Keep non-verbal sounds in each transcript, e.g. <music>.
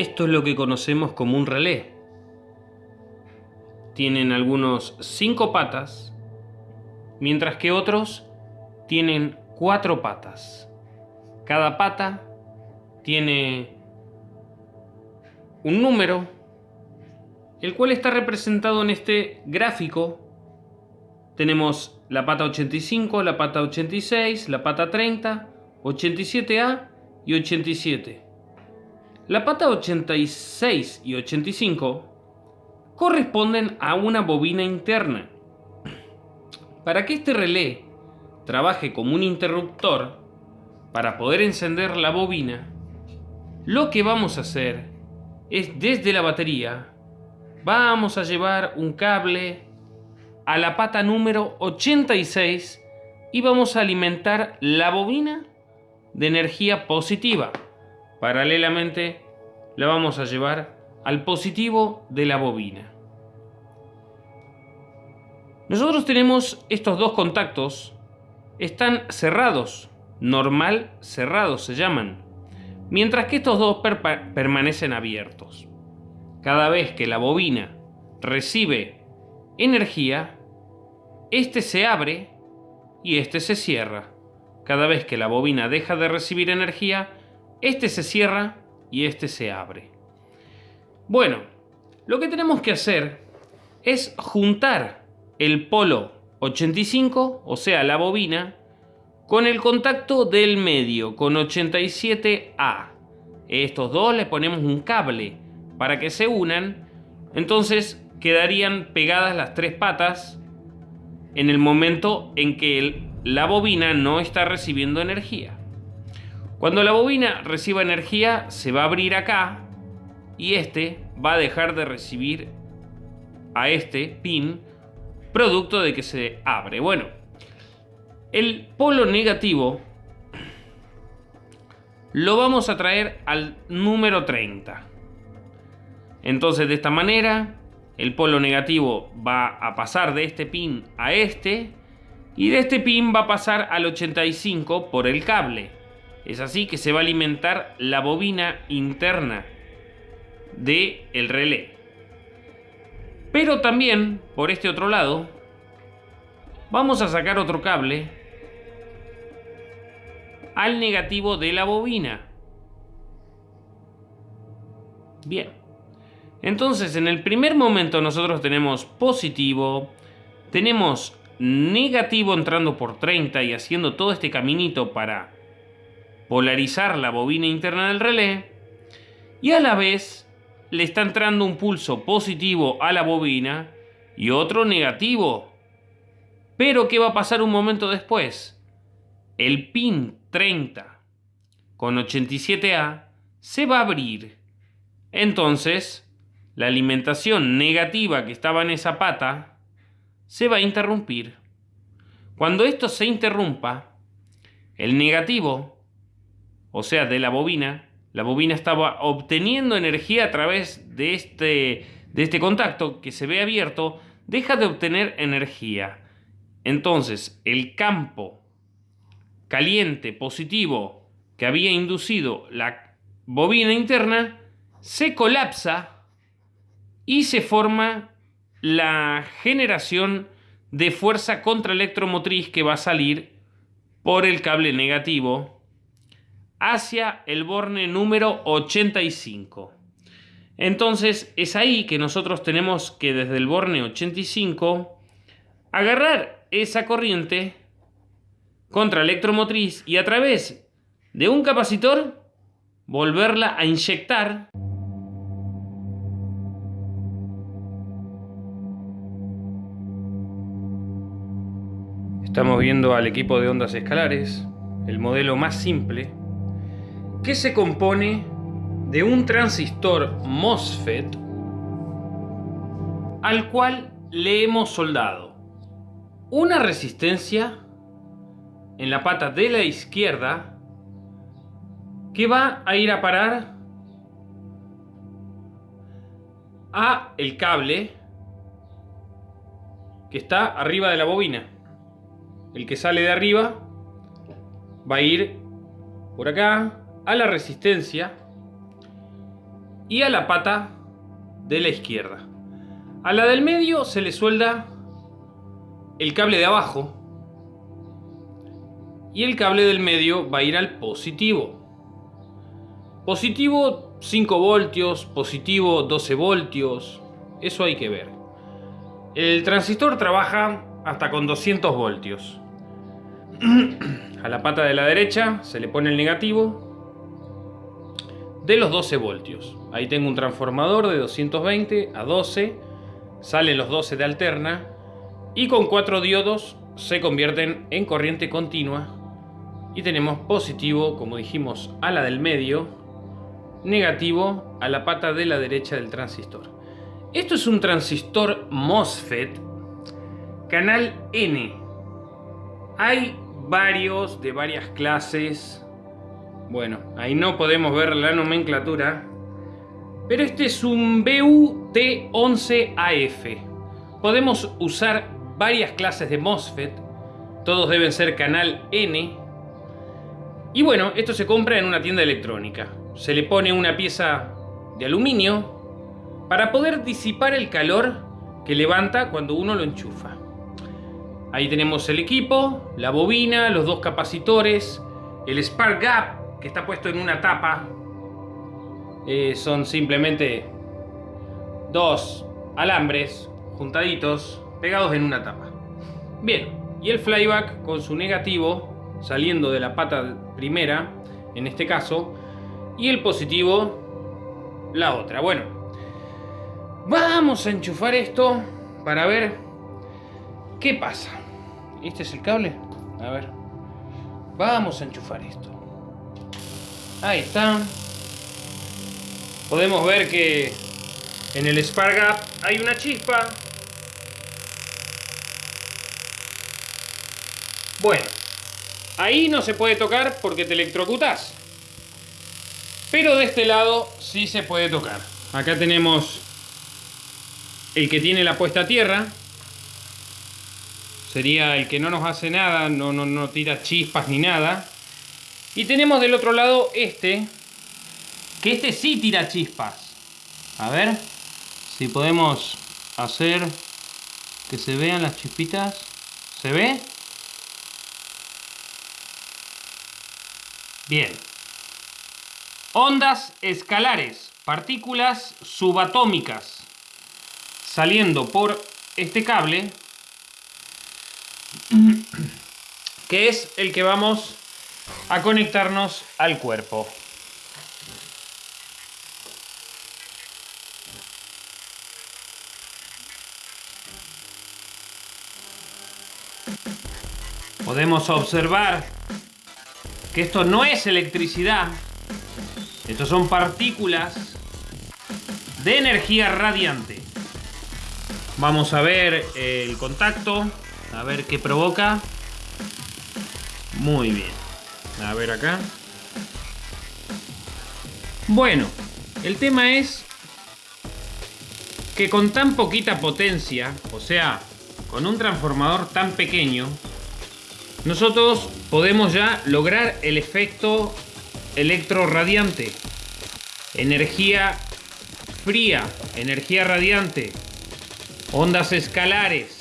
Esto es lo que conocemos como un relé. Tienen algunos cinco patas, mientras que otros tienen cuatro patas. Cada pata tiene un número, el cual está representado en este gráfico. Tenemos la pata 85, la pata 86, la pata 30, 87A y 87. La pata 86 y 85 corresponden a una bobina interna. Para que este relé trabaje como un interruptor, para poder encender la bobina, lo que vamos a hacer es desde la batería, vamos a llevar un cable a la pata número 86 y vamos a alimentar la bobina de energía positiva. Paralelamente la vamos a llevar al positivo de la bobina. Nosotros tenemos estos dos contactos, están cerrados, normal cerrados se llaman, mientras que estos dos permanecen abiertos. Cada vez que la bobina recibe energía, este se abre y este se cierra. Cada vez que la bobina deja de recibir energía, este se cierra y este se abre. Bueno, lo que tenemos que hacer es juntar el polo 85, o sea, la bobina, con el contacto del medio, con 87A. Estos dos le ponemos un cable para que se unan, entonces quedarían pegadas las tres patas en el momento en que la bobina no está recibiendo energía. Cuando la bobina reciba energía, se va a abrir acá y este va a dejar de recibir a este pin producto de que se abre. Bueno, el polo negativo lo vamos a traer al número 30. Entonces de esta manera el polo negativo va a pasar de este pin a este y de este pin va a pasar al 85 por el cable. Es así que se va a alimentar la bobina interna del el relé. Pero también, por este otro lado, vamos a sacar otro cable al negativo de la bobina. Bien. Entonces, en el primer momento nosotros tenemos positivo, tenemos negativo entrando por 30 y haciendo todo este caminito para polarizar la bobina interna del relé y a la vez le está entrando un pulso positivo a la bobina y otro negativo. Pero ¿qué va a pasar un momento después? El pin 30 con 87A se va a abrir. Entonces, la alimentación negativa que estaba en esa pata se va a interrumpir. Cuando esto se interrumpa, el negativo o sea, de la bobina, la bobina estaba obteniendo energía a través de este, de este contacto que se ve abierto, deja de obtener energía. Entonces, el campo caliente positivo que había inducido la bobina interna se colapsa y se forma la generación de fuerza contraelectromotriz que va a salir por el cable negativo hacia el borne número 85. Entonces es ahí que nosotros tenemos que desde el borne 85 agarrar esa corriente contra electromotriz y a través de un capacitor volverla a inyectar Estamos viendo al equipo de ondas escalares, el modelo más simple que se compone de un transistor MOSFET al cual le hemos soldado una resistencia en la pata de la izquierda que va a ir a parar a el cable que está arriba de la bobina. El que sale de arriba va a ir por acá a la resistencia y a la pata de la izquierda. A la del medio se le suelda el cable de abajo y el cable del medio va a ir al positivo. Positivo 5 voltios, positivo 12 voltios, eso hay que ver. El transistor trabaja hasta con 200 voltios. <clears throat> A la pata de la derecha se le pone el negativo de los 12 voltios. Ahí tengo un transformador de 220 a 12, salen los 12 de alterna y con cuatro diodos se convierten en corriente continua y tenemos positivo, como dijimos, a la del medio, negativo a la pata de la derecha del transistor. Esto es un transistor MOSFET canal N. Hay varios de varias clases. Bueno, ahí no podemos ver la nomenclatura. Pero este es un BUT11AF. Podemos usar varias clases de MOSFET. Todos deben ser canal N. Y bueno, esto se compra en una tienda electrónica. Se le pone una pieza de aluminio para poder disipar el calor que levanta cuando uno lo enchufa. Ahí tenemos el equipo, la bobina, los dos capacitores, el spark gap que está puesto en una tapa. Eh, son simplemente dos alambres juntaditos, pegados en una tapa. Bien, y el flyback con su negativo saliendo de la pata primera, en este caso, y el positivo la otra. Bueno, vamos a enchufar esto para ver qué pasa. ¿Este es el cable? A ver. Vamos a enchufar esto. Ahí está. Podemos ver que en el spark gap hay una chispa. Bueno, ahí no se puede tocar porque te electrocutas. Pero de este lado sí se puede tocar. Acá tenemos el que tiene la puesta a tierra sería el que no nos hace nada, no, no, no tira chispas ni nada. Y tenemos del otro lado este, que este sí tira chispas. A ver si podemos hacer que se vean las chispitas. ¿Se ve? Bien. Ondas escalares, partículas subatómicas, saliendo por este cable que es el que vamos a conectarnos al cuerpo. Podemos observar que esto no es electricidad, estos son partículas de energía radiante. Vamos a ver el contacto. A ver qué provoca. Muy bien. A ver acá. Bueno, el tema es que con tan poquita potencia, o sea, con un transformador tan pequeño, nosotros podemos ya lograr el efecto electroradiante. Energía fría, energía radiante, ondas escalares,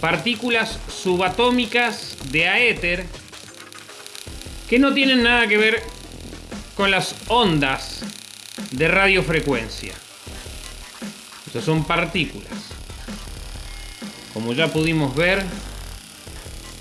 partículas subatómicas de aéter que no tienen nada que ver con las ondas de radiofrecuencia. Estas son partículas. Como ya pudimos ver,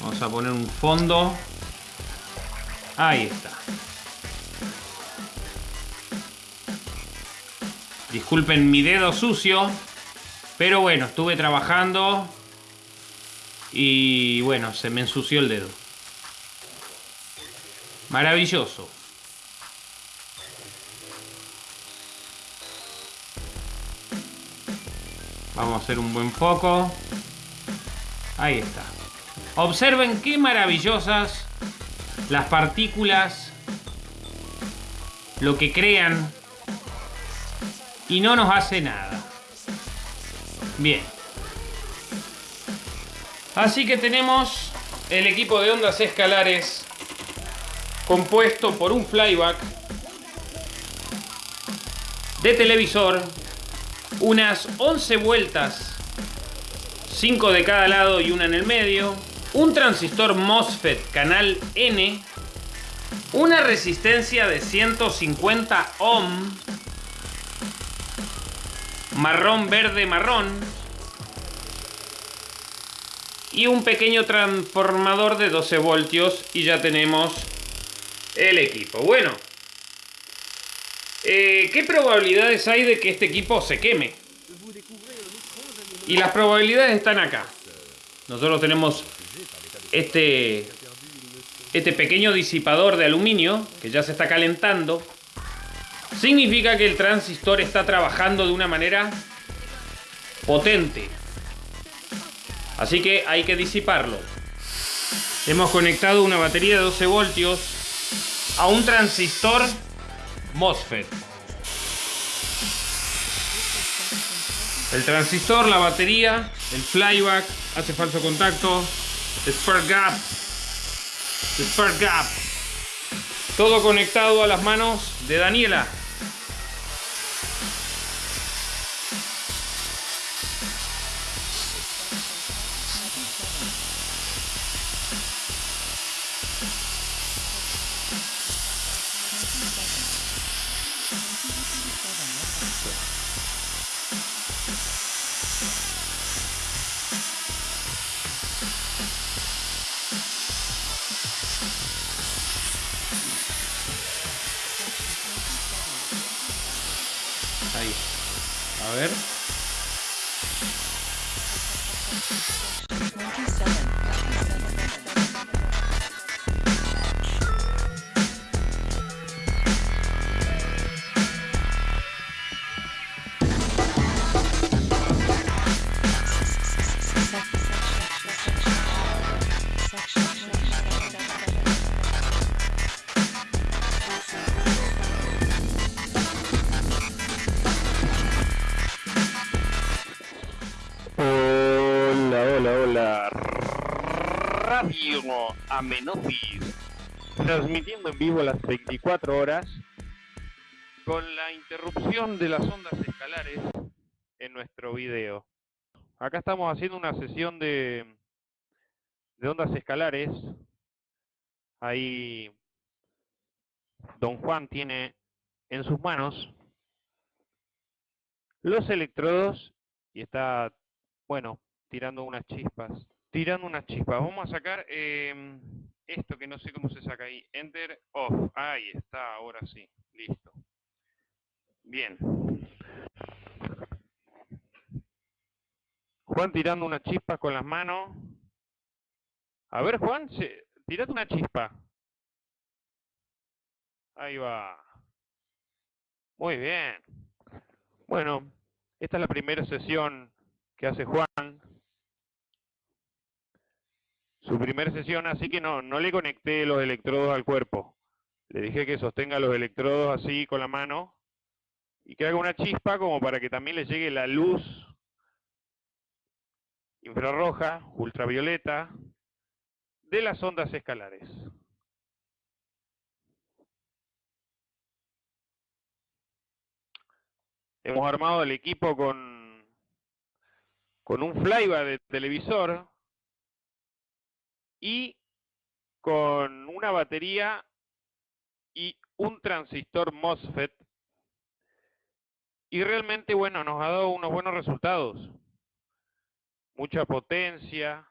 vamos a poner un fondo. Ahí está. Disculpen mi dedo sucio, pero bueno, estuve trabajando y bueno, se me ensució el dedo. Maravilloso. Vamos a hacer un buen foco. Ahí está. Observen qué maravillosas las partículas, lo que crean y no nos hace nada. Bien. Así que tenemos el equipo de ondas escalares compuesto por un flyback de televisor, unas 11 vueltas, 5 de cada lado y una en el medio, un transistor MOSFET canal N, una resistencia de 150 ohm, marrón verde marrón y un pequeño transformador de 12 voltios y ya tenemos el equipo. Bueno, eh, ¿qué probabilidades hay de que este equipo se queme? Y las probabilidades están acá. Nosotros tenemos este, este pequeño disipador de aluminio que ya se está calentando. Significa que el transistor está trabajando de una manera potente. Así que hay que disiparlo. Hemos conectado una batería de 12 voltios a un transistor MOSFET. El transistor, la batería, el flyback, hace falso contacto, spark gap, spark gap. Todo conectado a las manos de Daniela. A ver. Radio. Transmitiendo en vivo las 24 horas con la interrupción de las ondas escalares en nuestro video. Acá estamos haciendo una sesión de, de ondas escalares. Ahí Don Juan tiene en sus manos los electrodos y está bueno, tirando unas chispas. Tirando unas chispas. Vamos a sacar eh, esto que no sé cómo se saca ahí. Enter, off. Ahí está, ahora sí. Listo. Bien. Juan tirando unas chispas con las manos. A ver, Juan, tirate una chispa. Ahí va. Muy bien. Bueno, esta es la primera sesión que hace Juan. Su primera sesión, así que no, no le conecté los electrodos al cuerpo. Le dije que sostenga los electrodos así con la mano y que haga una chispa como para que también le llegue la luz infrarroja, ultravioleta, de las ondas escalares. Hemos armado el equipo con con un flyback de televisor y con una batería y un transistor MOSFET. Y realmente bueno nos ha dado unos buenos resultados. Mucha potencia